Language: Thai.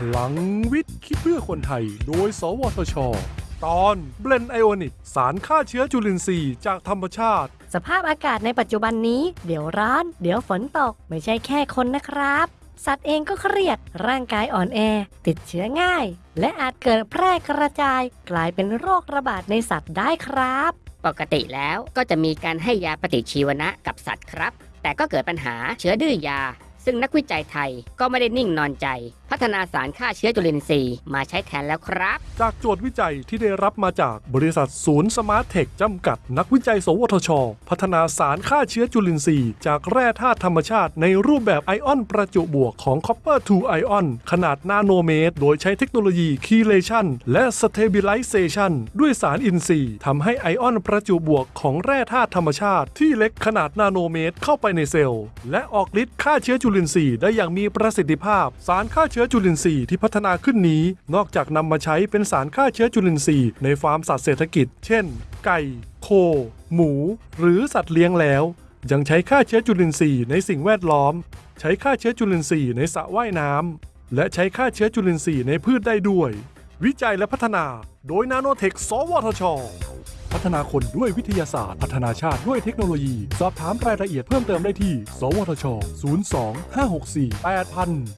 ลังวิทย์คิดเพื่อคนไทย โดย สวทช ตอนเบลนไอโอนิกสารฆ่าเชื้อจุลินทรีย์จากธรรมชาติ สภาพอากาศในปัจจุบันนี้ เดี๋ยวร้อน เดี๋ยวฝนตก ไม่ใช่แค่คนนะครับ สัตว์เองก็เครียด ร่างกายอ่อนแอ ติดเชื้อง่าย และอาจเกิดแพร่กระจาย กลายเป็นโรคระบาดในสัตว์ได้ครับ ปกติแล้วก็จะมีการให้ยาปฏิชีวนะกับสัตว์ครับ แต่ก็เกิดปัญหาเชื้อดื้อยา ซึ่งนักวิจัยไทยก็ไม่ได้นิ่งนอนใจ พัฒนาสารฆ่าเชื้อจุลินทรีย์มาใช้แทนแล้วครับ จากโจทย์วิจัยที่ได้รับมาจากบริษัทศูนย์สมาร์ทเทคจำกัด นักวิจัย สวทช พัฒนาสารฆ่าเชื้อจุลินทรีย์ จากแร่ธาตุธรรมชาติในรูปแบบไอออนประจุบวกของ Copper 2 Ion ขนาดนาโนเมตร โดยใช้เทคโนโลยี chelation และ Stabilization ด้วยสารอินทรีย์ทำให้ไอออนประจุบวกของแร่ธาตุธรรมชาติ ที่เล็กขนาดนาโนเมตรเข้าไปในเซลล์และออกฤทธิ์ฆ่าเชื้อจุลินทรีย์ได้อย่างมีประสิทธิภาพ สารฆ่าเชื้อจุลินทรีย์ที่พัฒนาขึ้นนี้ นอกจากนำมาใช้เป็นสารฆ่าเชื้อจุลินทรีย์ในฟาร์มสัตว์เศรษฐกิจ เช่น ไก่ โค หมู หรือสัตว์เลี้ยงแล้ว ยังใช้ฆ่าเชื้อจุลินทรีย์ในสิ่งแวดล้อม ใช้ฆ่าเชื้อจุลินทรีย์ในสระว่ายน้ำและใช้ฆ่าเชื้อจุลินทรีย์ในพืชได้ด้วย วิจัยและพัฒนา โดยนาโนเทค สวทช พัฒนาคนด้วยวิทยาศาสตร์ พัฒนาชาติด้วยเทคโนโลยี สอบถามรายละเอียดเพิ่มเติมได้ที่ สวทช 02 564 8000